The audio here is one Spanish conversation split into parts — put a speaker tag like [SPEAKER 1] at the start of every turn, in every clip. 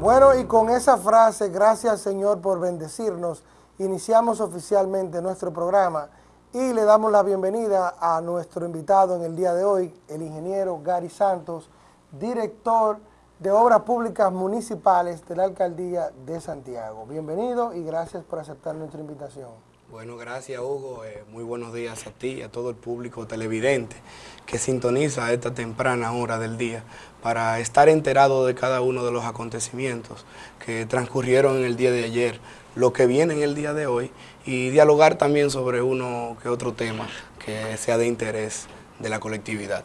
[SPEAKER 1] Bueno, y con esa frase, gracias Señor por bendecirnos, iniciamos oficialmente nuestro programa y le damos la bienvenida a nuestro invitado en el día de hoy, el ingeniero Gary Santos, director de Obras Públicas Municipales de la Alcaldía de Santiago. Bienvenido y gracias por aceptar nuestra invitación.
[SPEAKER 2] Bueno, gracias Hugo. Eh, muy buenos días a ti y a todo el público televidente que sintoniza a esta temprana hora del día para estar enterado de cada uno de los acontecimientos que transcurrieron en el día de ayer, lo que viene en el día de hoy y dialogar también sobre uno que otro tema que sea de interés de la colectividad.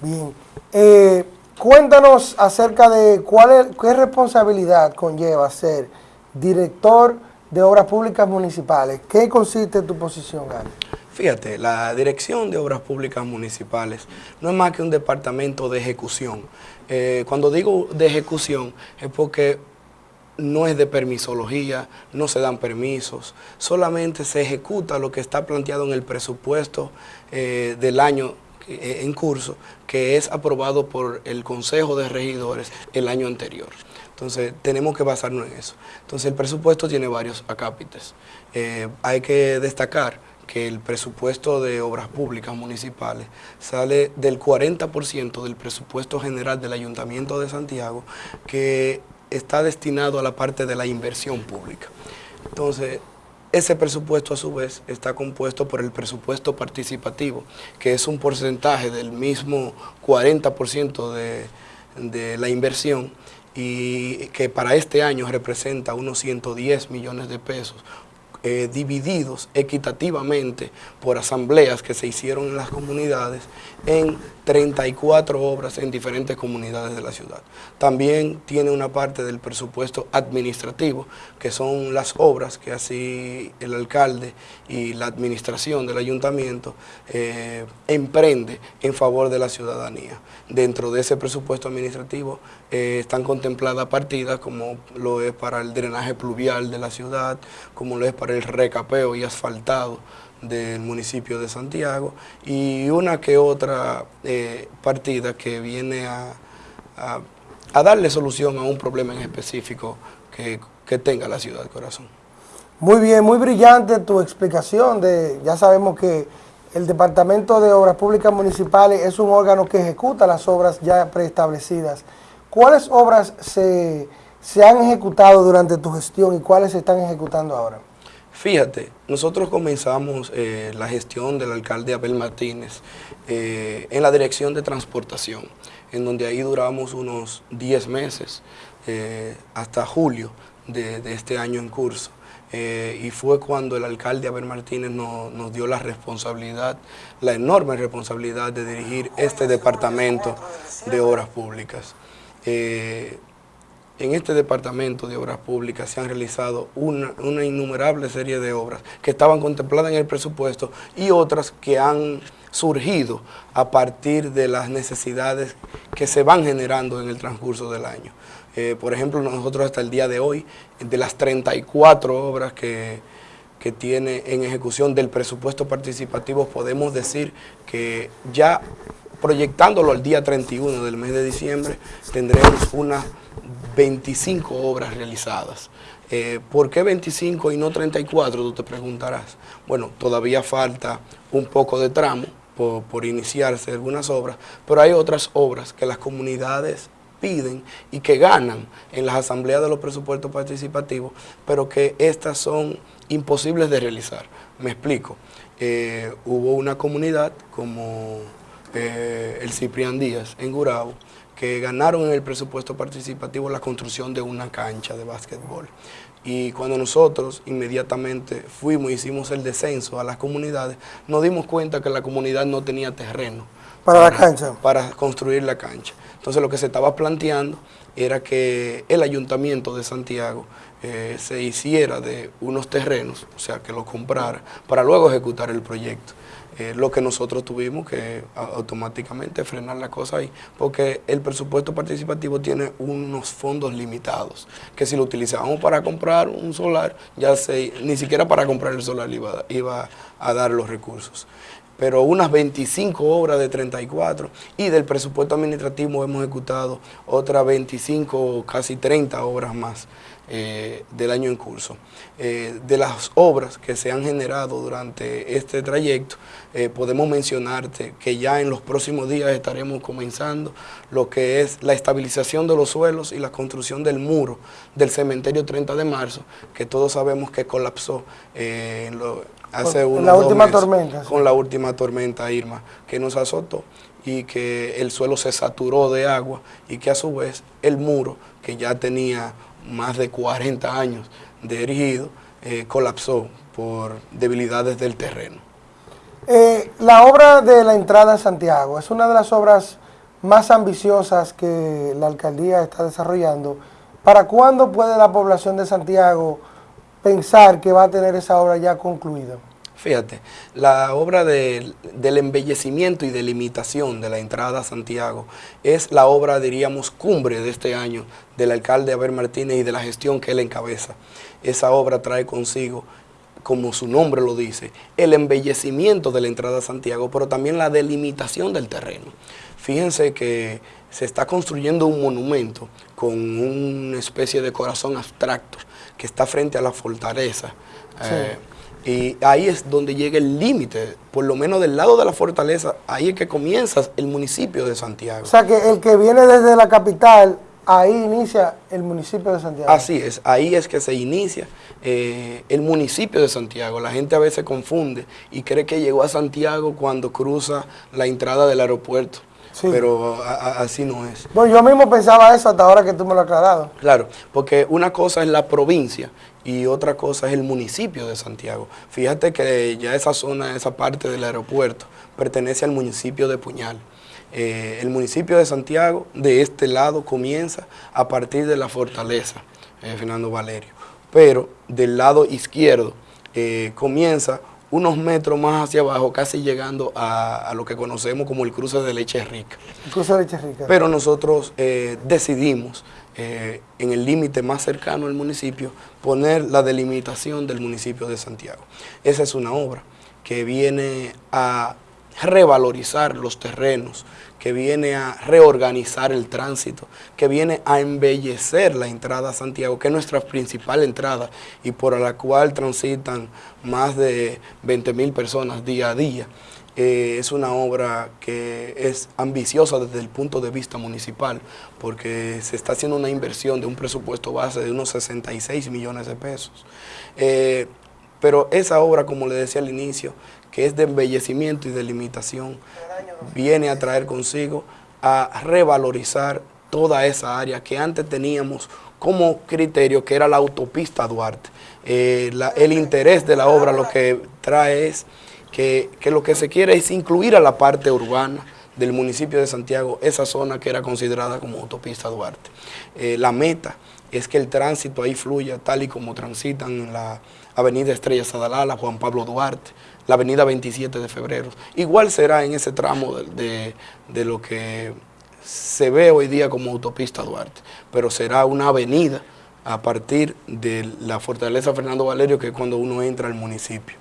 [SPEAKER 1] Bien. Eh, Cuéntanos acerca de cuál es, qué responsabilidad conlleva ser director de Obras Públicas Municipales. ¿Qué consiste tu posición, Gary?
[SPEAKER 2] Fíjate, la Dirección de Obras Públicas Municipales no es más que un departamento de ejecución. Eh, cuando digo de ejecución es porque no es de permisología, no se dan permisos, solamente se ejecuta lo que está planteado en el presupuesto eh, del año eh, en curso que es aprobado por el Consejo de Regidores el año anterior. Entonces, tenemos que basarnos en eso. Entonces, el presupuesto tiene varios acápites. Hay que destacar que el presupuesto de obras públicas municipales sale del 40% del presupuesto general del Ayuntamiento de Santiago, que está destinado a la parte de la inversión pública. Entonces, ese presupuesto a su vez está compuesto por el presupuesto participativo, que es un porcentaje del mismo 40% de, de la inversión y que para este año representa unos 110 millones de pesos, eh, divididos equitativamente por asambleas que se hicieron en las comunidades en 34 obras en diferentes comunidades de la ciudad. También tiene una parte del presupuesto administrativo, que son las obras que así el alcalde y la administración del ayuntamiento eh, emprende en favor de la ciudadanía. Dentro de ese presupuesto administrativo eh, están contempladas partidas como lo es para el drenaje pluvial de la ciudad, como lo es para el recapeo y asfaltado del municipio de Santiago y una que otra eh, partida que viene a, darle solución a un problema en específico que, que tenga la ciudad Corazón.
[SPEAKER 1] Muy bien, muy brillante tu explicación de, ya sabemos que el Departamento de Obras Públicas Municipales es un órgano que ejecuta las obras ya preestablecidas. ¿Cuáles obras se, se han ejecutado durante tu gestión y cuáles se están ejecutando ahora?
[SPEAKER 2] Fíjate, nosotros comenzamos eh, la gestión del alcalde Abel Martínez eh, en la dirección de transportación, en donde ahí duramos unos 10 meses eh, hasta julio de, este año en curso. y fue cuando el alcalde Abel Martínez nos dio la responsabilidad, la enorme responsabilidad de dirigir este departamento de obras públicas. En este departamento de obras públicas se han realizado una, innumerable serie de obras que estaban contempladas en el presupuesto y otras que han surgido a partir de las necesidades que se van generando en el transcurso del año. Eh, por ejemplo, nosotros hasta el día de hoy, de las 34 obras que, que tiene en ejecución del presupuesto participativo, podemos decir que ya proyectándolo al día 31 del mes de diciembre, tendremos una 25 obras realizadas. Eh, ¿Por qué 25 y no 34? Tú te preguntarás. Bueno, todavía falta un poco de tramo por, iniciarse algunas obras, pero hay otras obras que las comunidades piden y que ganan en las asambleas de los presupuestos participativos, pero que estas son imposibles de realizar. Me explico. Eh, hubo una comunidad como eh, el Ciprián Díaz en Gurabo, que ganaron en el presupuesto participativo la construcción de una cancha de básquetbol. Y cuando nosotros inmediatamente fuimos, hicimos el descenso a las comunidades, nos dimos cuenta que la comunidad no tenía terreno.
[SPEAKER 1] ¿Para, la cancha?
[SPEAKER 2] Para construir la cancha. Entonces lo que se estaba planteando era que el ayuntamiento de Santiago eh, se hiciera de unos terrenos, o sea, que los comprara, para luego ejecutar el proyecto. Lo que nosotros tuvimos que automáticamente frenar la cosa ahí, porque el presupuesto participativo tiene unos fondos limitados, que si lo utilizábamos para comprar un solar, ya se, ni siquiera para comprar el solar iba a dar los recursos. Pero unas 25 obras de 34 y del presupuesto administrativo hemos ejecutado otras 25, casi 30 obras más. Eh, del año en curso. Eh, de las obras que se han generado durante este trayecto, eh, podemos mencionarte que ya en los próximos días estaremos comenzando lo que es la estabilización de los suelos y la construcción del muro del cementerio 30 de marzo, que todos sabemos que colapsó hace
[SPEAKER 1] con la última tormenta.
[SPEAKER 2] Con la última tormenta Irma, que nos azotó y que el suelo se saturó de agua y que a su vez el muro, que ya tenía más de 40 años de erigido, eh, colapsó por debilidades del terreno.
[SPEAKER 1] Eh, la obra de la entrada a Santiago es una de las obras más ambiciosas que la alcaldía está desarrollando. ¿Para cuándo puede la población de Santiago pensar que va a tener esa obra ya concluida?
[SPEAKER 2] Fíjate, la obra del embellecimiento y delimitación de la entrada a Santiago es la obra, diríamos, cumbre de este año del alcalde Abel Martínez y de la gestión que él encabeza. Esa obra trae consigo, como su nombre lo dice, el embellecimiento de la entrada a Santiago, pero también la delimitación del terreno. Fíjense que se está construyendo un monumento con una especie de corazón abstracto que está frente a la fortaleza. Eh, y ahí es donde llega el límite, por lo menos del lado de la fortaleza, ahí es que comienza el municipio de Santiago.
[SPEAKER 1] O sea que el que viene desde la capital, ahí inicia el municipio de Santiago.
[SPEAKER 2] Así es, ahí es que se inicia eh, el municipio de Santiago. La gente a veces confunde y cree que llegó a Santiago cuando cruza la entrada del aeropuerto. Pero así no es.
[SPEAKER 1] Bueno, yo mismo pensaba eso hasta ahora que tú me lo has aclarado.
[SPEAKER 2] Claro, porque una cosa es la provincia y otra cosa es el municipio de Santiago. Fíjate que ya esa zona, esa parte del aeropuerto, pertenece al municipio de Puñal. Eh, el municipio de Santiago, de este lado, comienza a partir de la fortaleza, eh, Fernando Valerio. Pero del lado izquierdo eh, comienza unos metros más hacia abajo, casi llegando a, lo que conocemos como el cruce de leche rica.
[SPEAKER 1] El cruce de leche rica.
[SPEAKER 2] Pero nosotros eh, decidimos, eh, en el límite más cercano al municipio, poner la delimitación del municipio de Santiago. Esa es una obra que viene a revalorizar los terrenos, que viene a reorganizar el tránsito, que viene a embellecer la entrada a Santiago, que es nuestra principal entrada y por la cual transitan más de 20 mil personas día a día. Eh, es una obra que es ambiciosa desde el punto de vista municipal, porque se está haciendo una inversión de un presupuesto base de unos 66 millones de pesos. Eh, pero esa obra, como le decía al inicio, que es de embellecimiento y de limitación, viene a traer consigo a revalorizar toda esa área que antes teníamos como criterio, que era la autopista Duarte. Eh, el interés de la obra lo que trae es que, lo que se quiere es incluir a la parte urbana del municipio de Santiago, esa zona que era considerada como autopista Duarte. Eh, la meta es que el tránsito ahí fluya tal y como transitan en la avenida Estrella Sadalala, Juan Pablo Duarte, la avenida 27 de febrero. Igual será en ese tramo de, lo que se ve hoy día como autopista Duarte, pero será una avenida a partir de la Fortaleza Fernando Valerio, que es cuando uno entra al municipio.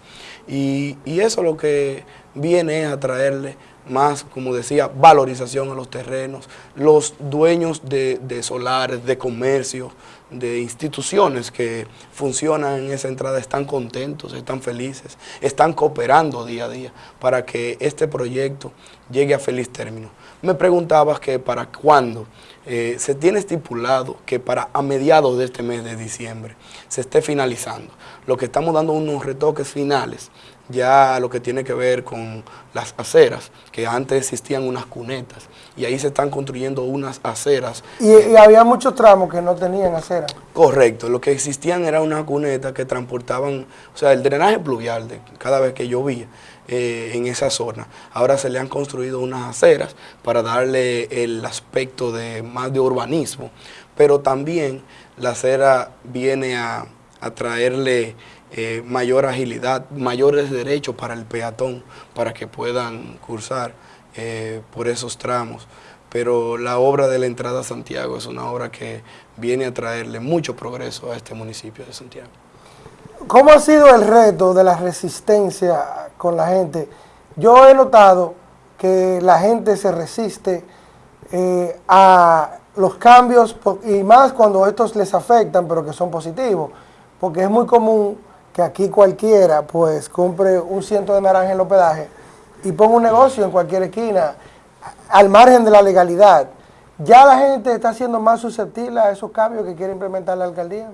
[SPEAKER 2] Y, eso lo que viene es a traerle más, como decía, valorización a los terrenos, los dueños de, de solares, de comercio, de instituciones que funcionan en esa entrada están contentos, están felices, están cooperando día a día para que este proyecto llegue a feliz término. Me preguntabas que para cuándo. Eh, se tiene estipulado que para a mediados de este mes de diciembre se esté finalizando. Lo que estamos dando unos retoques finales ya lo que tiene que ver con las aceras, que antes existían unas cunetas, y ahí se están construyendo unas aceras.
[SPEAKER 1] Y, había muchos tramos que no tenían acera.
[SPEAKER 2] Correcto, lo que existían era unas cunetas que transportaban, o sea, el drenaje pluvial de cada vez que llovía eh, en esa zona. Ahora se le han construido unas aceras para darle el aspecto de más de urbanismo, pero también la acera viene a, a traerle eh, mayor agilidad, mayores derechos para el peatón, para que puedan cursar eh, por esos tramos. Pero la obra de la entrada a Santiago es una obra que viene a traerle mucho progreso a este municipio de Santiago.
[SPEAKER 1] ¿Cómo ha sido el reto de la resistencia con la gente Yo he notado que la gente se resiste eh, a los cambios y más cuando estos les afectan, pero que son positivos, porque es muy común que aquí cualquiera pues compre un ciento de naranja en el hospedaje y ponga un negocio en cualquier esquina, al margen de la legalidad. ¿Ya la gente está siendo más susceptible a esos cambios que quiere implementar la alcaldía?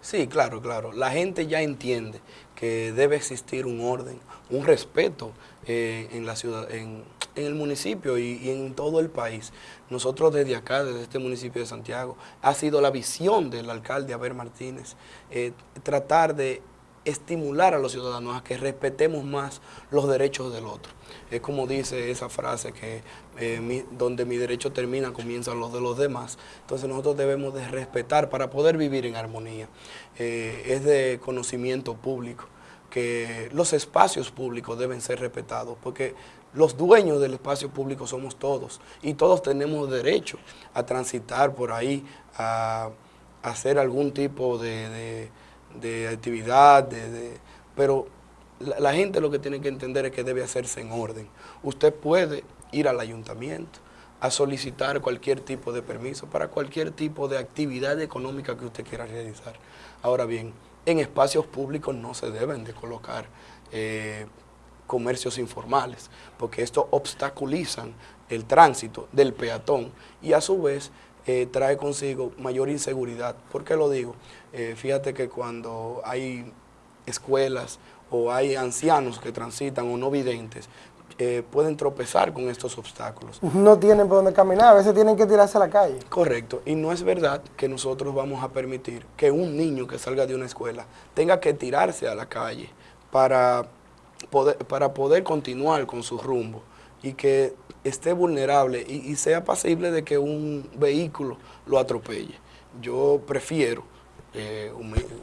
[SPEAKER 2] Sí, claro, claro. La gente ya entiende que debe existir un orden, un respeto eh, en la ciudad, en, el municipio y, en todo el país. Nosotros desde acá, desde este municipio de Santiago, ha sido la visión del alcalde Aber Martínez, eh, tratar de estimular a los ciudadanos a que respetemos más los derechos del otro. Es como dice esa frase que eh, donde mi derecho termina, comienzan los de los demás. Entonces nosotros debemos de respetar para poder vivir en armonía. Eh, es de conocimiento público que los espacios públicos deben ser respetados, porque los dueños del espacio público somos todos y todos tenemos derecho a transitar por ahí, a, hacer algún tipo de de actividad, de, pero la, gente lo que tiene que entender es que debe hacerse en orden. Usted puede ir al ayuntamiento a solicitar cualquier tipo de permiso para cualquier tipo de actividad económica que usted quiera realizar. Ahora bien, en espacios públicos no se deben de colocar eh, comercios informales, porque esto obstaculizan el tránsito del peatón y a su vez eh, trae consigo mayor inseguridad. ¿Por qué lo digo? Eh, fíjate que cuando hay escuelas o hay ancianos que transitan o no videntes, eh, pueden tropezar con estos obstáculos.
[SPEAKER 1] No tienen por dónde caminar, a veces tienen que tirarse a la calle.
[SPEAKER 2] Correcto, y no es verdad que nosotros vamos a permitir que un niño que salga de una escuela tenga que tirarse a la calle para poder, para poder continuar con su rumbo y que esté vulnerable y, sea pasible de que un vehículo lo atropelle. Yo prefiero, eh,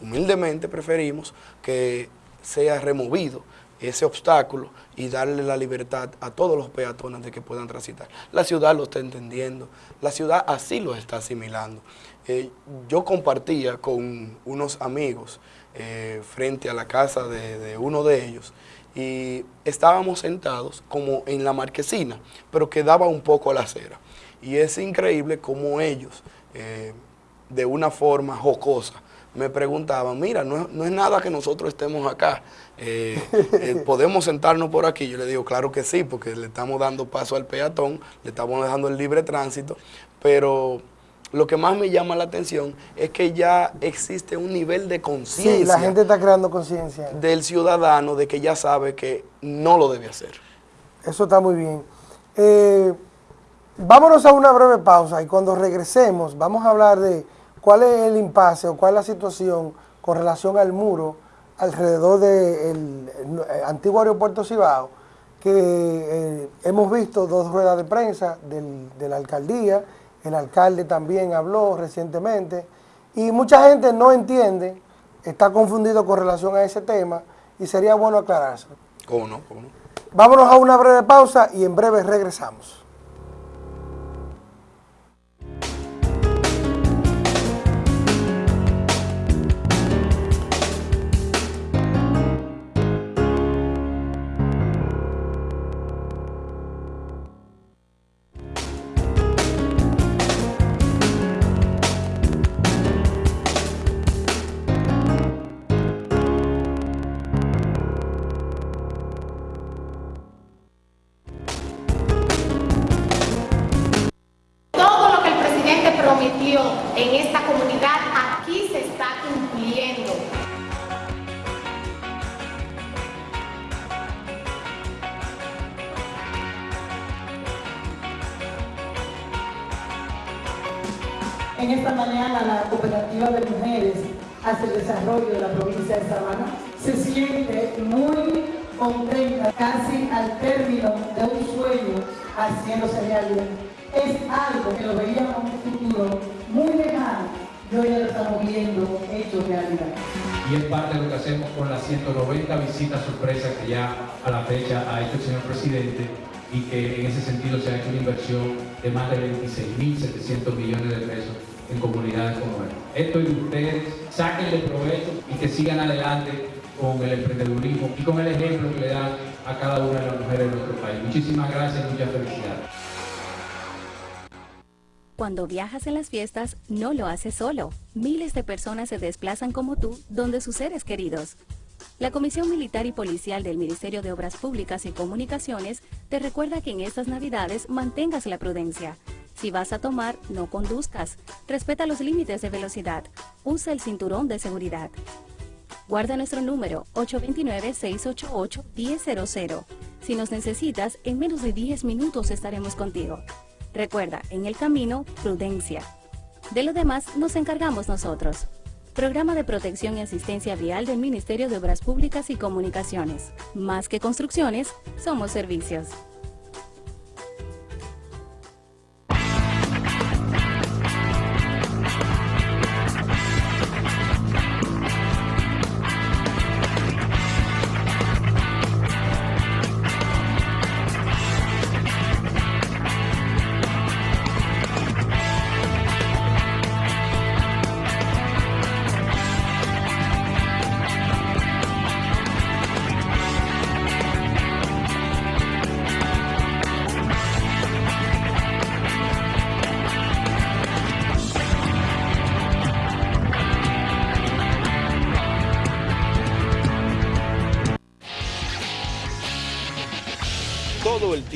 [SPEAKER 2] humildemente preferimos que sea removido ese obstáculo y darle la libertad a todos los peatones de que puedan transitar. La ciudad lo está entendiendo, la ciudad así lo está asimilando. Eh, yo compartía con unos amigos eh, frente a la casa de uno de ellos y estábamos sentados como en la marquesina, pero quedaba un poco a la acera. Y es increíble cómo ellos, eh, de una forma jocosa, me preguntaban, mira, no, es nada que nosotros estemos acá, eh, eh, podemos sentarnos por aquí. Yo le digo, claro que sí, porque le estamos dando paso al peatón, le estamos dejando el libre tránsito, pero lo que más me llama la atención es que ya existe un nivel de conciencia. Sí,
[SPEAKER 1] la gente está creando conciencia.
[SPEAKER 2] Del ciudadano de que ya sabe que no lo debe hacer.
[SPEAKER 1] Eso está muy bien. Eh, vámonos a una breve pausa y cuando regresemos vamos a hablar de cuál es el impasse o cuál es la situación con relación al muro alrededor del antiguo aeropuerto Cibao, que eh, hemos visto dos ruedas de prensa de la alcaldía, el alcalde también habló recientemente y mucha gente no entiende, está confundido con relación a ese tema y sería bueno aclararse.
[SPEAKER 2] ¿Cómo no? ¿Cómo no?
[SPEAKER 1] Vámonos a una breve pausa y en breve regresamos.
[SPEAKER 3] En esta
[SPEAKER 4] mañana la cooperativa de mujeres hacia el desarrollo de la provincia de Sabana se siente muy contenta, casi al término de un sueño haciéndose realidad. Es algo que lo veíamos en un futuro muy lejano y hoy lo estamos viendo hecho realidad.
[SPEAKER 5] Y es parte de lo que hacemos con las 190 visitas sorpresas que ya a la fecha ha hecho el señor presidente y que en ese sentido se ha hecho una inversión de más de 26.700 millones de pesos en comunidades como esta. Esto es de ustedes, sáquenle provecho y que sigan adelante con el emprendedurismo y con el ejemplo que le dan a cada una de las mujeres de nuestro país. Muchísimas gracias y muchas felicidades.
[SPEAKER 6] Cuando viajas en las fiestas, no lo haces solo. Miles de personas se desplazan como tú donde sus seres queridos. La Comisión Militar y Policial del Ministerio de Obras Públicas y Comunicaciones te recuerda que en estas Navidades mantengas la prudencia. Si vas a tomar, no conduzcas. Respeta los límites de velocidad. Usa el cinturón de seguridad. Guarda nuestro número 829-688-1000. Si nos necesitas, en menos de 10 minutos estaremos contigo. Recuerda, en el camino, prudencia. De lo demás nos encargamos nosotros. Programa de Protección y Asistencia Vial del Ministerio de Obras Públicas y Comunicaciones. Más que construcciones, somos servicios.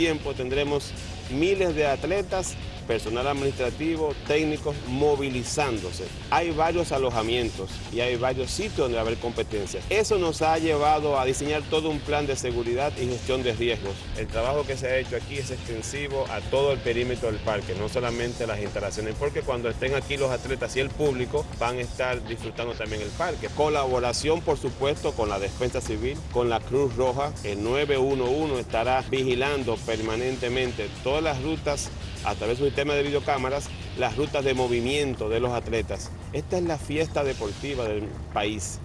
[SPEAKER 7] Tiempo tendremos miles de atletas, personal administrativo, técnicos movilizándose. Hay varios alojamientos y hay varios sitios donde va a haber competencias. Eso nos ha llevado a diseñar todo un plan de seguridad y gestión de riesgos. El trabajo que se ha hecho aquí es extensivo a todo el perímetro del parque, no solamente a las instalaciones, porque cuando estén aquí los atletas y el público van a estar disfrutando también el parque. Colaboración, por supuesto, con la Defensa Civil, con la Cruz Roja, el 911 estará vigilando permanentemente todas las rutas a través de un sistema de videocámaras las rutas de movimiento de los atletas. Esta es la fiesta deportiva del país.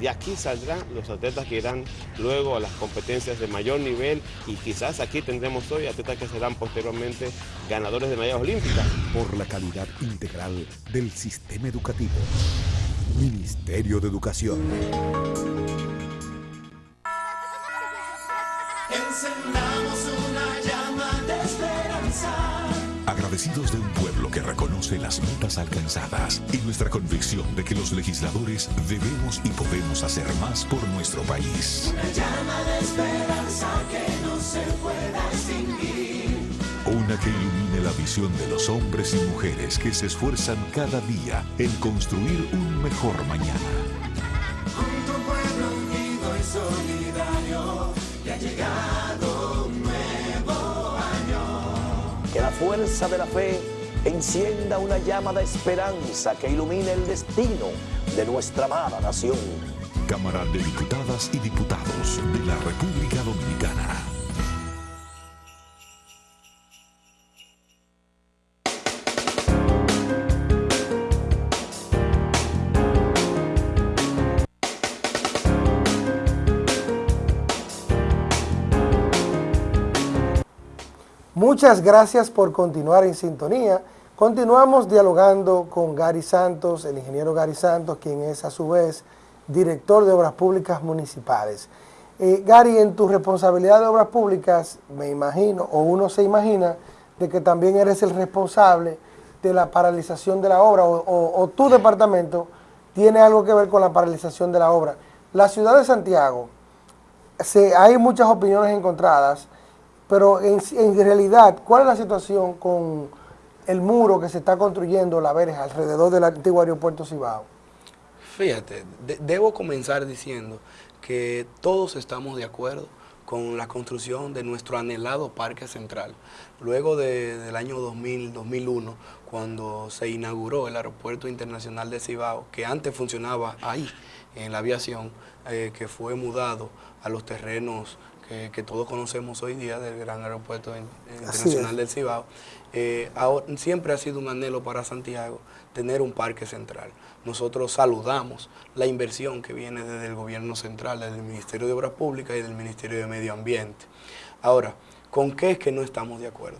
[SPEAKER 7] De aquí saldrán los atletas que irán luego a las competencias de mayor nivel y quizás aquí tendremos hoy atletas que serán posteriormente ganadores de medallas olímpicas.
[SPEAKER 8] Por la calidad integral del sistema educativo. Ministerio de Educación.
[SPEAKER 9] Encendamos
[SPEAKER 8] Agradecidos de un pueblo que reconoce las metas alcanzadas y nuestra convicción de que los legisladores debemos y podemos hacer más por nuestro país.
[SPEAKER 9] Una llama de esperanza que no se pueda extinguir.
[SPEAKER 8] Una que ilumine la visión de los hombres y mujeres que se esfuerzan cada día en construir un mejor mañana.
[SPEAKER 9] Junto a un pueblo unido y solidario, ya ha llegado
[SPEAKER 10] fuerza de la fe encienda una llama de esperanza que ilumine el destino de nuestra amada nación.
[SPEAKER 8] Cámara de Diputadas y Diputados de la República Dominicana.
[SPEAKER 1] Muchas gracias por continuar en sintonía. Continuamos dialogando con Gary Santos, el ingeniero Gary Santos, quien es a su vez director de Obras Públicas Municipales. Eh, Gary, en tu responsabilidad de Obras Públicas, me imagino, o uno se imagina, de que también eres el responsable de la paralización de la obra, o, o- tu departamento tiene algo que ver con la paralización de la obra. La ciudad de Santiago, se- hay muchas opiniones encontradas, pero en, realidad, ¿cuál es la situación con el muro que se está construyendo, la verja, alrededor del antiguo aeropuerto Cibao?
[SPEAKER 2] Fíjate, de- debo comenzar diciendo que todos estamos de acuerdo con la construcción de nuestro anhelado Parque Central. Luego de- del año 2000, 2001, cuando se inauguró el Aeropuerto Internacional de Cibao, que antes funcionaba ahí, en la aviación, eh, que fue mudado a los terrenos que, que todos conocemos hoy día del gran aeropuerto in- internacional del Cibao, eh, ahora- siempre ha sido un anhelo para Santiago tener un parque central. Nosotros saludamos la inversión que viene desde el gobierno central, desde el Ministerio de Obras Públicas y del Ministerio de Medio Ambiente. Ahora, ¿con qué es que no estamos de acuerdo?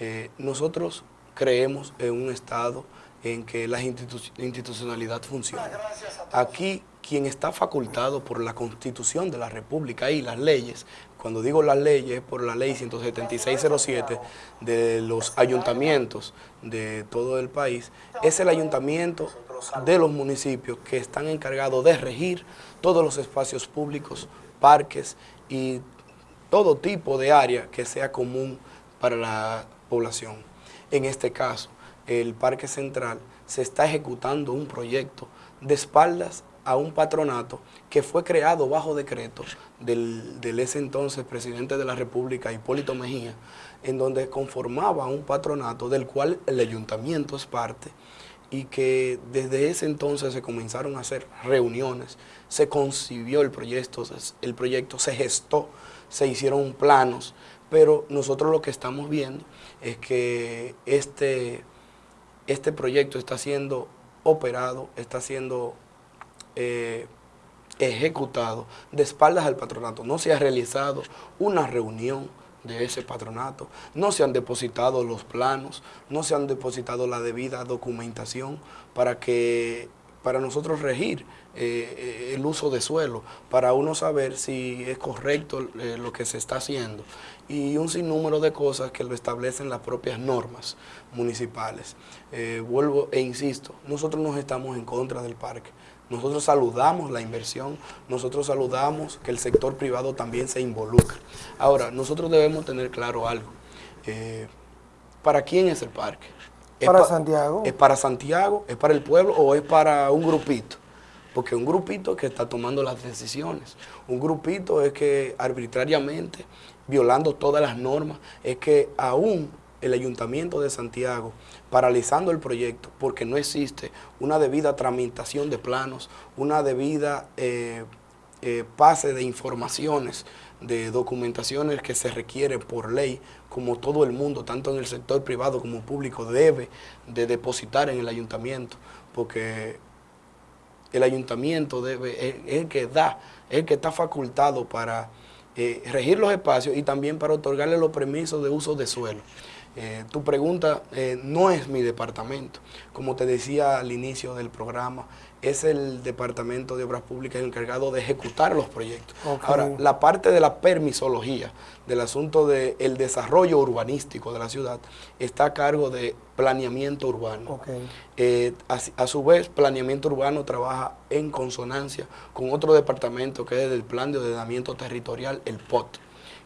[SPEAKER 2] Eh, nosotros creemos en un Estado en que la institu- institucionalidad funciona. Aquí quien está facultado por la Constitución de la República y las leyes cuando digo la ley es por la ley 17607 de los ayuntamientos de todo el país, es el ayuntamiento de los municipios que están encargados de regir todos los espacios públicos, parques y todo tipo de área que sea común para la población. En este caso, el Parque Central se está ejecutando un proyecto de espaldas a un patronato que fue creado bajo decreto del, del, ese entonces presidente de la República, Hipólito Mejía, en donde conformaba un patronato del cual el ayuntamiento es parte y que desde ese entonces se comenzaron a hacer reuniones, se concibió el proyecto, el proyecto se gestó, se hicieron planos, pero nosotros lo que estamos viendo es que este, este proyecto está siendo operado, está siendo eh, ejecutado de espaldas al patronato. No se ha realizado una reunión de ese patronato, no se han depositado los planos, no se han depositado la debida documentación para que para nosotros regir eh, el uso de suelo, para uno saber si es correcto eh, lo que se está haciendo y un sinnúmero de cosas que lo establecen las propias normas municipales. Eh, vuelvo e insisto, nosotros no estamos en contra del parque, nosotros saludamos la inversión, nosotros saludamos que el sector privado también se involucre. Ahora, nosotros debemos tener claro algo. Eh, ¿Para quién es el parque? ¿Es
[SPEAKER 1] para
[SPEAKER 2] pa
[SPEAKER 1] Santiago.
[SPEAKER 2] ¿Es para Santiago? ¿Es para el pueblo o es para un grupito? Porque un grupito que está tomando las decisiones. Un grupito es que arbitrariamente, violando todas las normas, es que aún el Ayuntamiento de Santiago paralizando el proyecto porque no existe una debida tramitación de planos, una debida eh, eh, pase de informaciones, de documentaciones que se requiere por ley, como todo el mundo, tanto en el sector privado como público, debe de depositar en el ayuntamiento, porque el ayuntamiento debe, es, es el que da, es el que está facultado para eh, regir los espacios y también para otorgarle los permisos de uso de suelo. Eh, tu pregunta eh, no es mi departamento. Como te decía al inicio del programa, es el Departamento de Obras Públicas encargado de ejecutar los proyectos. Ahora, la parte de la permisología, del asunto del desarrollo urbanístico de la ciudad, está a cargo de planeamiento urbano.
[SPEAKER 1] Ok.
[SPEAKER 2] Eh, a, a su vez, planeamiento urbano trabaja en consonancia con otro departamento que es el Plan de Ordenamiento Territorial, el POT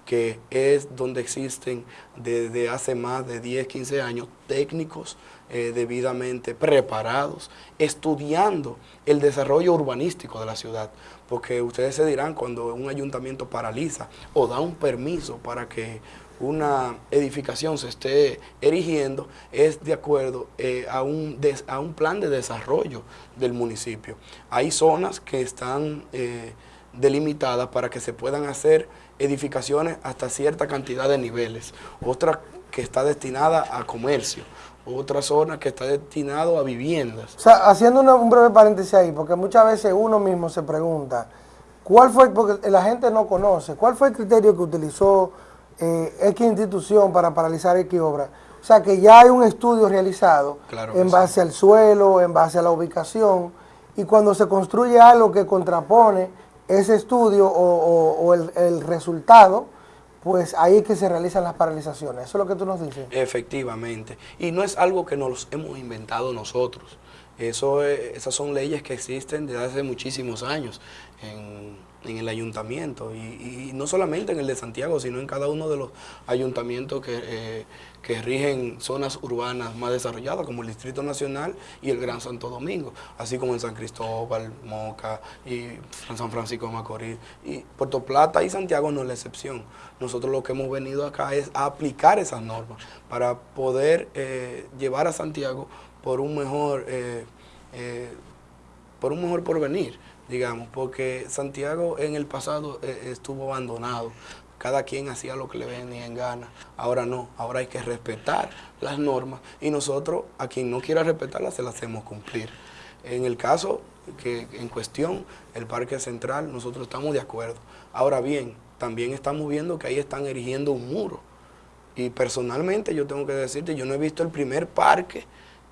[SPEAKER 2] que es donde existen desde hace más de 10, 15 años técnicos eh, debidamente preparados, estudiando el desarrollo urbanístico de la ciudad. Porque ustedes se dirán, cuando un ayuntamiento paraliza o da un permiso para que una edificación se esté erigiendo, es de acuerdo eh, a, un des, a un plan de desarrollo del municipio. Hay zonas que están eh, delimitadas para que se puedan hacer edificaciones hasta cierta cantidad de niveles, otra que está destinada a comercio, otra zona que está destinada a viviendas.
[SPEAKER 1] O sea, haciendo una- un breve paréntesis ahí, porque muchas veces uno mismo se pregunta, ¿cuál fue, porque la gente no conoce, cuál fue el criterio que utilizó eh, X institución para paralizar X obra? O sea, que ya hay un estudio realizado
[SPEAKER 2] Claro
[SPEAKER 1] en
[SPEAKER 2] sí.
[SPEAKER 1] base al suelo, en base a la ubicación, y cuando se construye algo que contrapone ese estudio o, o- o el, el resultado, pues ahí es que se realizan las paralizaciones. Eso es lo que tú nos dices.
[SPEAKER 2] Efectivamente. Y no es algo que nos hemos inventado nosotros. Eso es- esas son leyes que existen desde hace muchísimos años en el ayuntamiento. Y, no solamente en el de Santiago, sino en cada uno de los ayuntamientos que, eh, que rigen zonas urbanas más desarrolladas, como el Distrito Nacional y el Gran Santo Domingo, así como en San Cristóbal, Moca y San Francisco de Macorís. Y Puerto Plata y Santiago no es la excepción. Nosotros lo que hemos venido acá es a aplicar esas normas para poder eh, llevar a Santiago por un mejor, eh, por un mejor porvenir, digamos, porque Santiago en el pasado eh, estuvo abandonado. Cada quien hacía lo que le venía en gana. Ahora no, ahora hay que respetar las normas y nosotros a quien no quiera respetarlas se las hacemos cumplir. En el caso que en cuestión, el Parque Central, nosotros estamos de acuerdo. Ahora bien, también estamos viendo que ahí están erigiendo un muro. Y personalmente yo tengo que decirte, yo no he visto el primer parque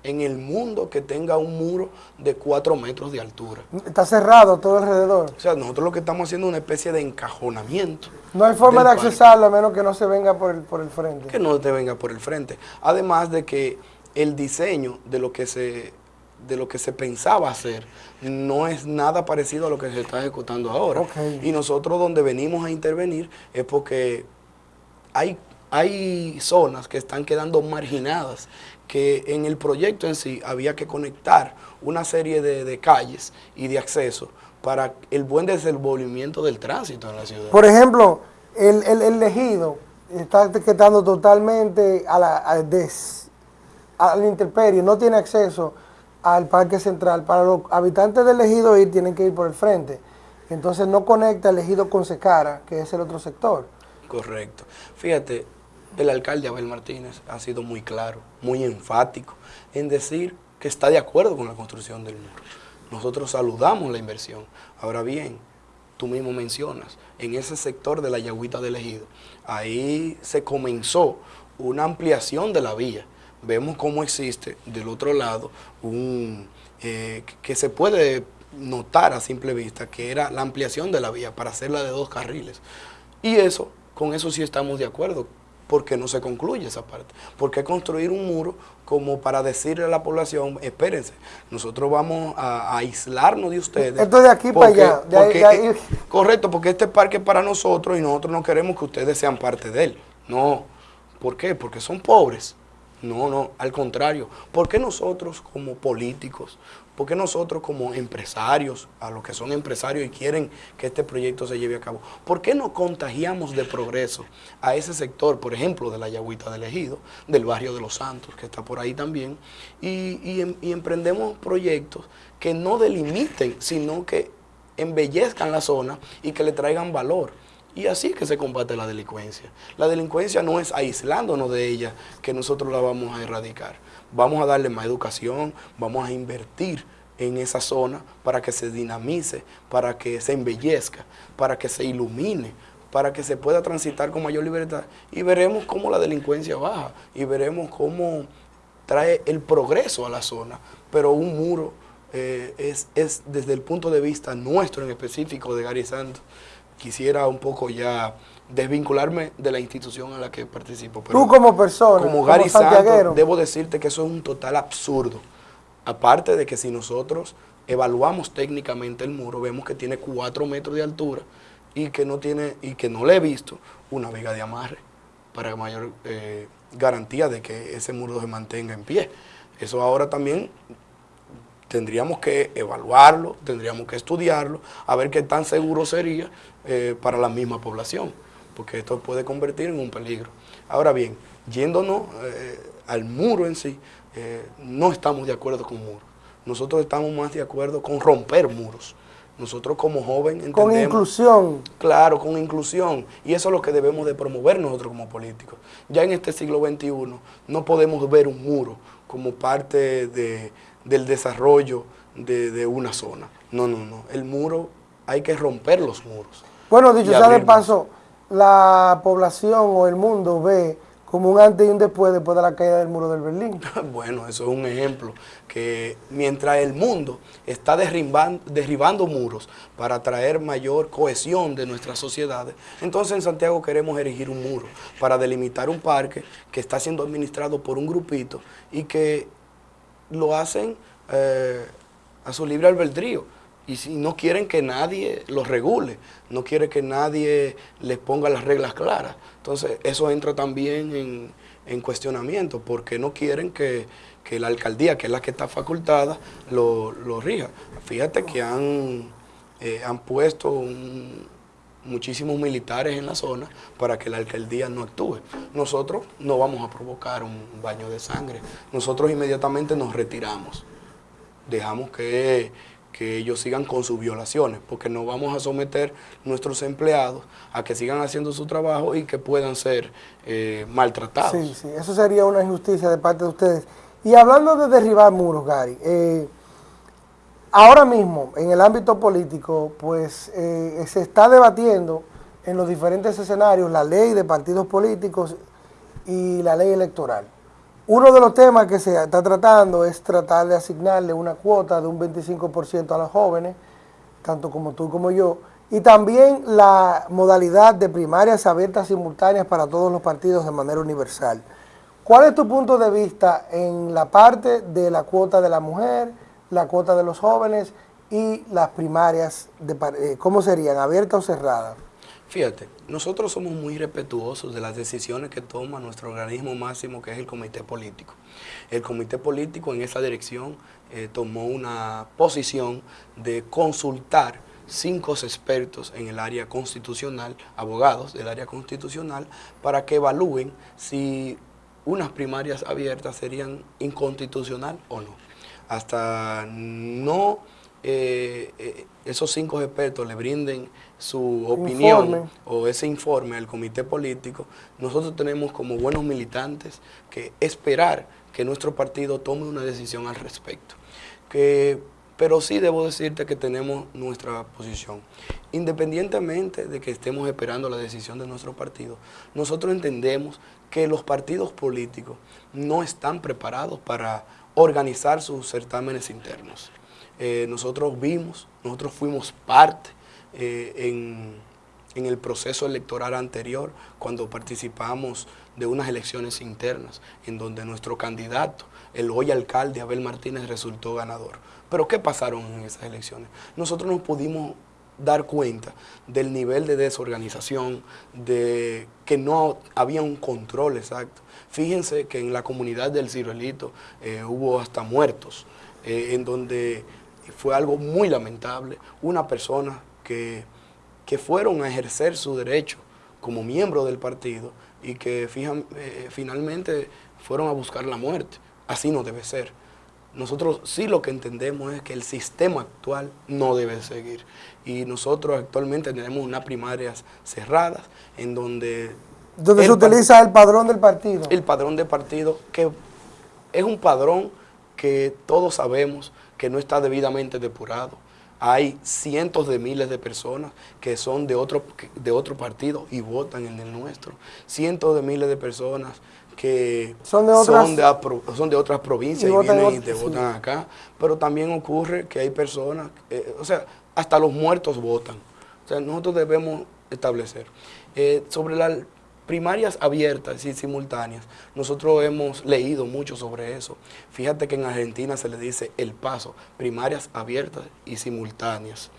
[SPEAKER 2] en el mundo que tenga un muro de 4 metros de altura.
[SPEAKER 1] Está cerrado todo alrededor.
[SPEAKER 2] O sea, nosotros lo que estamos haciendo es una especie de encajonamiento.
[SPEAKER 1] No hay forma de accesarlo a menos que no se venga por el, por el frente.
[SPEAKER 2] que no te venga por el frente. Además de que el diseño de lo que se de lo que se pensaba hacer no es nada parecido a lo que se está ejecutando ahora.
[SPEAKER 1] Ok.
[SPEAKER 2] Y nosotros donde venimos a intervenir es porque hay, hay zonas que están quedando marginadas, que en el proyecto en sí había que conectar una serie de, de calles y de acceso para el buen desenvolvimiento del tránsito en la ciudad.
[SPEAKER 1] Por ejemplo, el, el, el ejido está quedando totalmente a la, a des- a la intemperie, no tiene acceso al parque central. Para los habitantes del ejido ir, tienen que ir por el frente. Entonces no conecta el ejido con Secara, que es el otro sector.
[SPEAKER 2] Correcto. Fíjate, el alcalde Abel Martínez ha sido muy claro, muy enfático en decir que está de acuerdo con la construcción del muro. Nosotros saludamos la inversión. Ahora bien, tú mismo mencionas, en ese sector de la Yagüita del Ejido, ahí se comenzó una ampliación de la vía. Vemos cómo existe del otro lado un eh, que se puede notar a simple vista que era la ampliación de la vía para hacerla de dos carriles. Y eso, con eso sí estamos de acuerdo, porque no se concluye esa parte. Porque construir un muro como para decirle a la población, espérense, nosotros vamos a, a aislarnos de ustedes.
[SPEAKER 1] Esto de aquí para allá, de ahí-
[SPEAKER 2] porque,
[SPEAKER 1] de ahí-
[SPEAKER 2] eh, correcto, porque este parque es para nosotros y nosotros no queremos que ustedes sean parte de él. No. ¿Por qué? Porque son pobres. No, no, al contrario. ¿Por qué nosotros como políticos, por qué nosotros como empresarios, a los que son empresarios y quieren que este proyecto se lleve a cabo, por qué no contagiamos de progreso a ese sector, por ejemplo, de la Yagüita del Ejido, del barrio de Los Santos, que está por ahí también, y, y em- y emprendemos proyectos que no delimiten, sino que embellezcan la zona y que le traigan valor. Y así es que se combate la delincuencia. La delincuencia no es aislándonos de ella que nosotros la vamos a erradicar. Vamos a darle más educación, vamos a invertir en esa zona para que se dinamice, para que se embellezca, para que se ilumine, para que se pueda transitar con mayor libertad. Y veremos cómo la delincuencia baja y veremos cómo trae el progreso a la zona. Pero un muro eh, es, es desde el punto de vista nuestro en específico de Gary Santos, quisiera un poco ya desvincularme de la institución en la que participo. pero
[SPEAKER 1] Tú como persona,
[SPEAKER 2] como Gary. Santos, debo decirte que eso es un total absurdo. Aparte de que si nosotros evaluamos técnicamente el muro, vemos que tiene 4 metros de altura y que no tiene y que no le he visto una viga de amarre para mayor eh, garantía de que ese muro se mantenga en pie. Eso ahora también tendríamos que evaluarlo, tendríamos que estudiarlo, a ver qué tan seguro sería eh, para la misma población, porque esto puede convertir en un peligro. Ahora bien, yéndonos eh, al muro en sí, eh, no estamos de acuerdo con muros. Nosotros estamos más de acuerdo con romper muros. Nosotros como joven entendemos...
[SPEAKER 1] Con inclusión.
[SPEAKER 2] Claro, con inclusión. Y eso es lo que debemos de promover nosotros como políticos. Ya en este siglo XXI no podemos ver un muro como parte de- del desarrollo de, de una zona. No, no, no. El muro, hay que romper los muros.
[SPEAKER 1] Bueno, dicho sea de paso, la población o el mundo ve como un antes y un después después de la caída del muro del Berlín.
[SPEAKER 2] Bueno, eso es un ejemplo, que mientras el mundo está derriban- derribando muros para traer mayor cohesión de nuestras sociedades, entonces en Santiago queremos erigir un muro para delimitar un parque que está siendo administrado por un grupito y que lo hacen eh, a su libre albedrío. Y si no quieren que nadie los regule, no quieren que nadie les ponga las reglas claras. Entonces, eso entra también en, en cuestionamiento, porque no quieren que, que la alcaldía, que es la que está facultada, lo, lo rija. Fíjate que han, eh, han puesto un- muchísimos militares en la zona para que la alcaldía no actúe. Nosotros no vamos a provocar un baño de sangre. Nosotros inmediatamente nos retiramos. Dejamos que, que ellos sigan con sus violaciones, porque no vamos a someter nuestros empleados a que sigan haciendo su trabajo y que puedan ser eh, maltratados.
[SPEAKER 1] Sí, sí, eso sería una injusticia de parte de ustedes. Y hablando de derribar muros, Gary, eh, ahora mismo en el ámbito político, pues eh, se está debatiendo en los diferentes escenarios la ley de partidos políticos y la ley electoral. Uno de los temas que se está tratando es tratar de asignarle una cuota de un 25% a los jóvenes, tanto como tú como yo, y también la modalidad de primarias abiertas simultáneas para todos los partidos de manera universal. ¿Cuál es tu punto de vista en la parte de la cuota de la mujer, la cuota de los jóvenes y las primarias, de, eh, ¿cómo serían, abiertas o cerradas?
[SPEAKER 2] Fíjate, nosotros somos muy respetuosos de las decisiones que toma nuestro organismo máximo, que es el comité político. El comité político en esa dirección eh, tomó una posición de consultar cinco expertos en el área constitucional, abogados del área constitucional, para que evalúen si unas primarias abiertas serían inconstitucional o no. Hasta no eh, eh, esos cinco expertos le brinden su opinión o ese informe al comité político, nosotros tenemos como buenos militantes que esperar que nuestro partido tome una decisión al respecto. Que, pero sí debo decirte que tenemos nuestra posición. Independientemente de que estemos esperando la decisión de nuestro partido, nosotros entendemos que los partidos políticos no están preparados para organizar sus certámenes internos. Eh, nosotros vimos, nosotros fuimos parte eh, en, el proceso electoral anterior, cuando participamos de unas elecciones internas, en donde nuestro candidato, el hoy alcalde Abel Martínez, resultó ganador. Pero ¿qué pasaron en esas elecciones? Nosotros nos pudimos dar cuenta del nivel de desorganización, de que no había un control exacto. Fíjense que en la comunidad del Ciruelito eh, hubo hasta muertos, en donde fue algo muy lamentable, una persona que, fueron a ejercer su derecho como miembro del partido y que eh, finalmente fueron a buscar la muerte. Así no debe ser. Nosotros sí lo que entendemos es que el sistema actual no debe seguir. Y nosotros actualmente tenemos unas primarias cerradas en donde...
[SPEAKER 1] Donde se utiliza el padrón del partido.
[SPEAKER 2] El padrón del partido, que es un padrón que todos sabemos que no está debidamente depurado. Hay cientos de miles de personas que son de otro, de otro partido y votan en el nuestro. Cientos de miles de personas que son de otras, son de, otras provincias y, vienen y te votan acá. Pero también ocurre que hay personas, eh, o sea, hasta los muertos votan. O sea, nosotros debemos establecer. Eh, sobre la primarias abiertas y simultáneas, nosotros hemos leído mucho sobre eso. Fíjate que en Argentina se le dice el paso, primarias abiertas y simultáneas.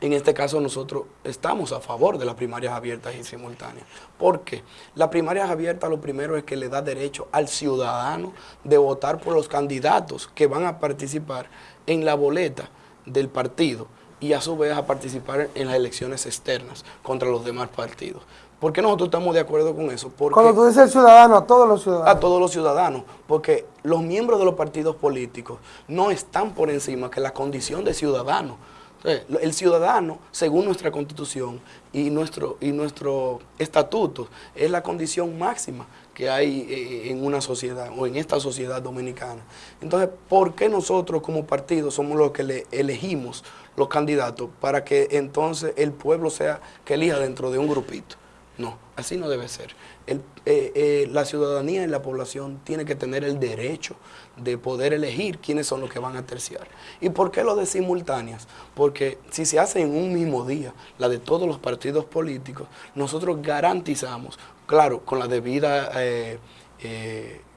[SPEAKER 2] En este caso nosotros estamos a favor de las primarias abiertas y simultáneas. porque Las primarias abiertas lo primero es que le da derecho al ciudadano de votar por los candidatos que van a participar en la boleta del partido y a su vez a participar en las elecciones externas contra los demás partidos. ¿Por qué nosotros estamos de acuerdo con eso? Porque
[SPEAKER 1] Cuando tú dices ciudadano, a todos los ciudadanos.
[SPEAKER 2] A todos los ciudadanos, porque los miembros de los partidos políticos no están por encima que la condición de ciudadano. El ciudadano, según nuestra constitución y nuestro, y nuestro estatuto, es la condición máxima que hay eh, en una sociedad o en esta sociedad dominicana. Entonces, ¿por qué nosotros como partido somos los que le elegimos los candidatos para que entonces el pueblo sea que elija dentro de un grupito? No, así no debe ser. Eh, eh, la ciudadanía y la población tiene que tener el derecho de poder elegir quiénes son los que van a terciar. ¿Y por qué lo de simultáneas? Porque si se hace en un mismo día, la de todos los partidos políticos, nosotros garantizamos, claro, con la debida... Eh,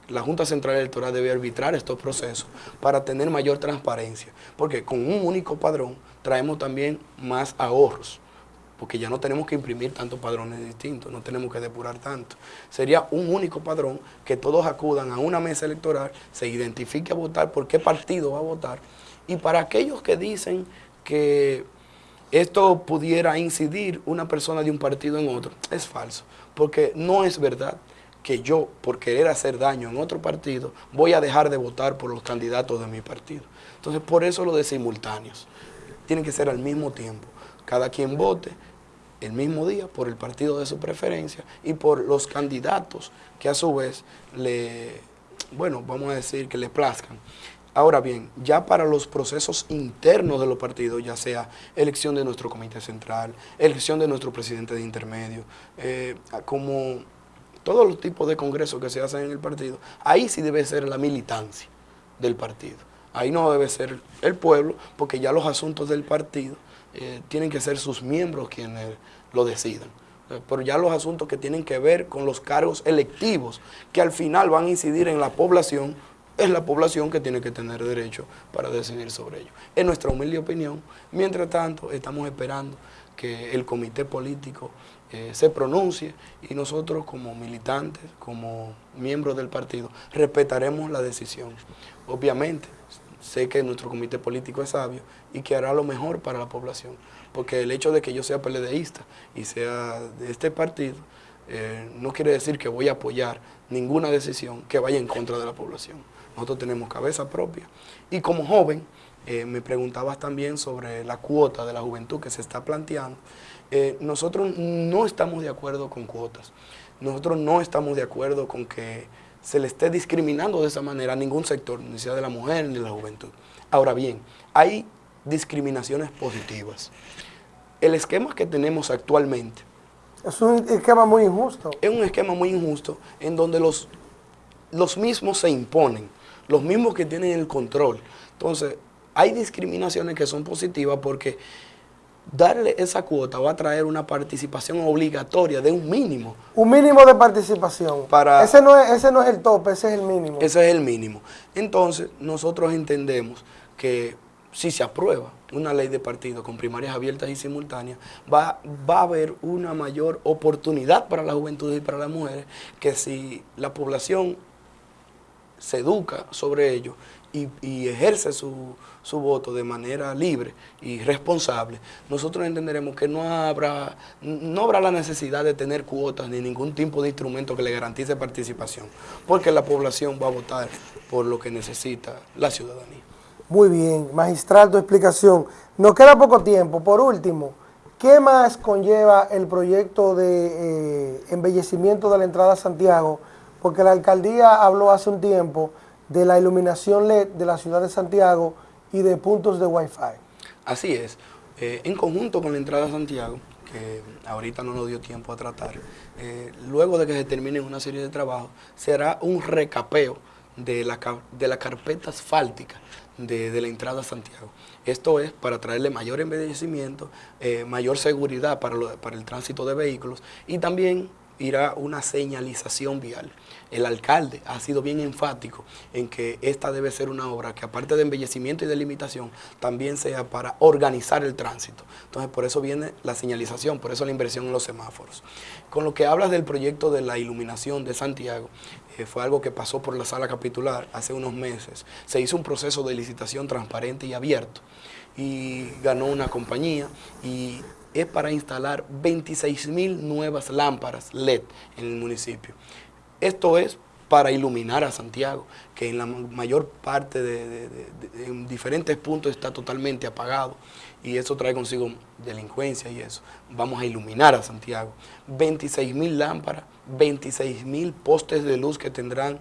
[SPEAKER 2] la Junta Central Electoral debe arbitrar estos procesos para tener mayor transparencia, porque con un único padrón traemos también más ahorros porque ya no tenemos que imprimir tantos padrones distintos, no tenemos que depurar tanto. Sería un único padrón que todos acudan a una mesa electoral, se identifique a votar por qué partido va a votar. Y para aquellos que dicen que esto pudiera incidir una persona de un partido en otro, es falso, porque no es verdad que yo, por querer hacer daño en otro partido, voy a dejar de votar por los candidatos de mi partido. Entonces, por eso lo de simultáneos. Tiene que ser al mismo tiempo. Cada quien vote el mismo día por el partido de su preferencia y por los candidatos que a su vez le, bueno, vamos a decir que le plazcan. Ahora bien, ya para los procesos internos de los partidos, ya sea elección de nuestro comité central, elección de nuestro presidente de intermedio, eh, como todos los tipos de congresos que se hacen en el partido, ahí sí debe ser la militancia del partido. Ahí no debe ser el pueblo, porque ya los asuntos del partido eh, tienen que ser sus miembros quienes lo decidan. Eh, Pero ya los asuntos que tienen que ver con los cargos electivos, que al final van a incidir en la población, es la población que tiene que tener derecho para decidir sobre ello. Es nuestra humilde opinión. Mientras tanto, estamos esperando que el comité político eh, se pronuncie y nosotros como militantes, como miembros del partido, respetaremos la decisión. Obviamente, sé que nuestro comité político es sabio y que hará lo mejor para la población, porque el hecho de que yo sea PLDista y sea de este partido, eh, no quiere decir que voy a apoyar ninguna decisión que vaya en contra de la población. Nosotros tenemos cabeza propia. Y como joven, eh, me preguntabas también sobre la cuota de la juventud que se está planteando. Eh, nosotros no estamos de acuerdo con cuotas. Nosotros no estamos de acuerdo con que se le esté discriminando de esa manera a ningún sector, ni sea de la mujer ni de la juventud. Ahora bien, hay discriminaciones positivas. El esquema que tenemos actualmente
[SPEAKER 1] Es un esquema muy injusto.
[SPEAKER 2] es un esquema muy injusto en donde los, los mismos se imponen, los mismos que tienen el control. Entonces, hay discriminaciones que son positivas porque darle esa cuota va a traer una participación obligatoria de un mínimo.
[SPEAKER 1] Un mínimo de participación.
[SPEAKER 2] Para-
[SPEAKER 1] ese, no es, ese no es el tope, ese es el mínimo.
[SPEAKER 2] Ese es el mínimo. Entonces, nosotros entendemos que si se aprueba una ley de partido con primarias abiertas y simultáneas, va, va a haber una mayor oportunidad para la juventud y para las mujeres que si la población se educa sobre ello y, ejerce su, su voto de manera libre y responsable, nosotros entenderemos que no habrá, no habrá la necesidad de tener cuotas ni ningún tipo de instrumento que le garantice participación, porque la población va a votar por lo que necesita la ciudadanía.
[SPEAKER 1] Muy bien, magistral tu explicación. Nos queda poco tiempo. Por último, ¿qué más conlleva el proyecto de eh, embellecimiento de la entrada a Santiago? Porque la alcaldía habló hace un tiempo de la iluminación LED de la ciudad de Santiago y de puntos de Wi-Fi.
[SPEAKER 2] Así es. Eh, en conjunto con la entrada a Santiago, que ahorita no nos dio tiempo a tratar, eh, luego de que se terminen una serie de trabajos, será un recapeo de la, de la carpeta asfáltica de, de la entrada a Santiago. Esto es para traerle mayor embellecimiento, eh, mayor seguridad para, lo- para el tránsito de vehículos y también irá una señalización vial. El alcalde ha sido bien enfático en que esta debe ser una obra que aparte de embellecimiento y delimitación, también sea para organizar el tránsito. Entonces por eso viene la señalización, por eso la inversión en los semáforos. Con lo que hablas del proyecto de la iluminación de Santiago, eh, fue algo que pasó por la sala capitular hace unos meses. Se hizo un proceso de licitación transparente y abierto y ganó una compañía y es para instalar 26 mil nuevas lámparas LED en el municipio. Esto es para iluminar a Santiago, que en la ma- mayor parte de, de- de- de- en diferentes puntos está totalmente apagado y eso trae consigo delincuencia y eso. Vamos a iluminar a Santiago. 26 mil lámparas, 26 mil postes de luz que tendrán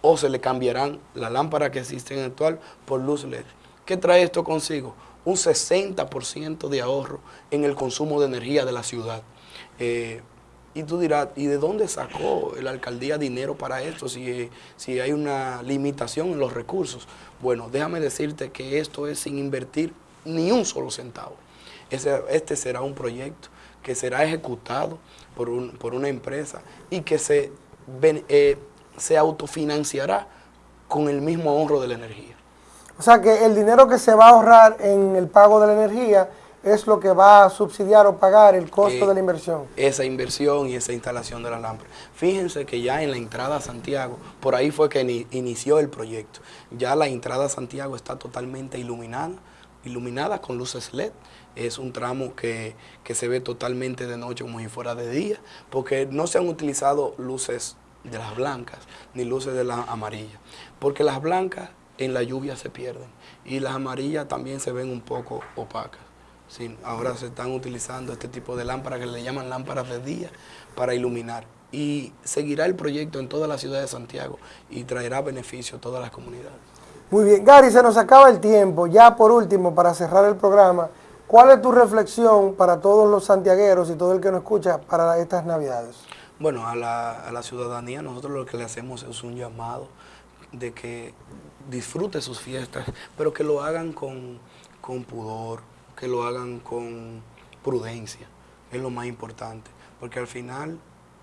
[SPEAKER 2] o se le cambiarán la lámpara que existe en actual por luz LED. ¿Qué trae esto consigo? Un 60% de ahorro en el consumo de energía de la ciudad. Eh, y tú dirás, ¿y de dónde sacó la alcaldía dinero para esto si, si hay una limitación en los recursos? Bueno, déjame decirte que esto es sin invertir ni un solo centavo. Ese- este será un proyecto que será ejecutado por, un- por una empresa y que se, eh, se autofinanciará con el mismo ahorro de la energía.
[SPEAKER 1] O sea que el dinero que se va a ahorrar en el pago de la energía es lo que va a subsidiar o pagar el costo
[SPEAKER 2] Eh,
[SPEAKER 1] de la inversión.
[SPEAKER 2] esa inversión y esa instalación de la lámpara. Fíjense que ya en la entrada a Santiago, por ahí fue que ni- inició el proyecto. Ya la entrada a Santiago está totalmente iluminada, iluminada con luces LED. Es un tramo que, que se ve totalmente de noche como si fuera de día, porque no se han utilizado luces de las blancas ni luces de las amarillas, porque las blancas en la lluvia se pierden y las amarillas también se ven un poco opacas. Sí, ahora se están utilizando este tipo de lámparas que le llaman lámparas de día para iluminar. Y seguirá el proyecto en toda la ciudad de Santiago y traerá beneficio a todas las comunidades.
[SPEAKER 1] Muy bien, Gary, se nos acaba el tiempo. Ya por último, para cerrar el programa, ¿cuál es tu reflexión para todos los santiagueros y todo el que nos escucha para estas Navidades?
[SPEAKER 2] Bueno, a la, a la ciudadanía nosotros lo que le hacemos es un llamado de que disfrute sus fiestas, pero que lo hagan con, con pudor, que lo hagan con prudencia, es lo más importante, porque al final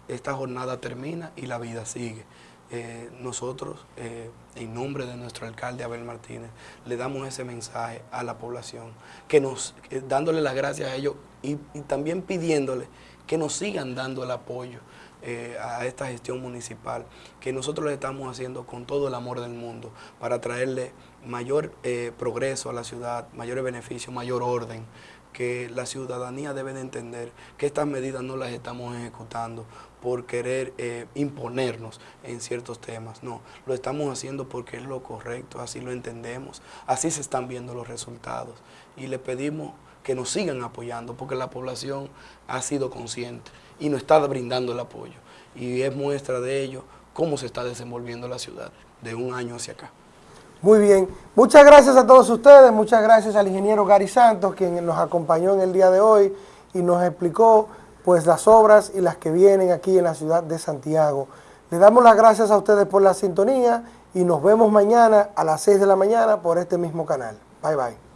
[SPEAKER 2] esta jornada termina y la vida sigue. Eh, nosotros, eh, en nombre de nuestro alcalde Abel Martínez, le damos ese mensaje a la población, que nos, eh, dándole las gracias a ellos y, y también pidiéndole que nos sigan dando el apoyo eh, a esta gestión municipal, que nosotros estamos haciendo con todo el amor del mundo para traerle mayor eh, progreso a la ciudad, mayores beneficios, mayor orden, que la ciudadanía debe de entender que estas medidas no las estamos ejecutando por querer eh, imponernos en ciertos temas, no, lo estamos haciendo porque es lo correcto, así lo entendemos, así se están viendo los resultados. Y le pedimos que nos sigan apoyando porque la población ha sido consciente y nos está brindando el apoyo y es muestra de ello cómo se está desenvolviendo la ciudad de un año hacia acá.
[SPEAKER 1] Muy bien, muchas gracias a todos ustedes, muchas gracias al ingeniero Gary Santos, quien nos acompañó en el día de hoy y nos explicó pues las obras y las que vienen aquí en la ciudad de Santiago. Le damos las gracias a ustedes por la sintonía y nos vemos mañana a las 6 de la mañana por este mismo canal. Bye bye.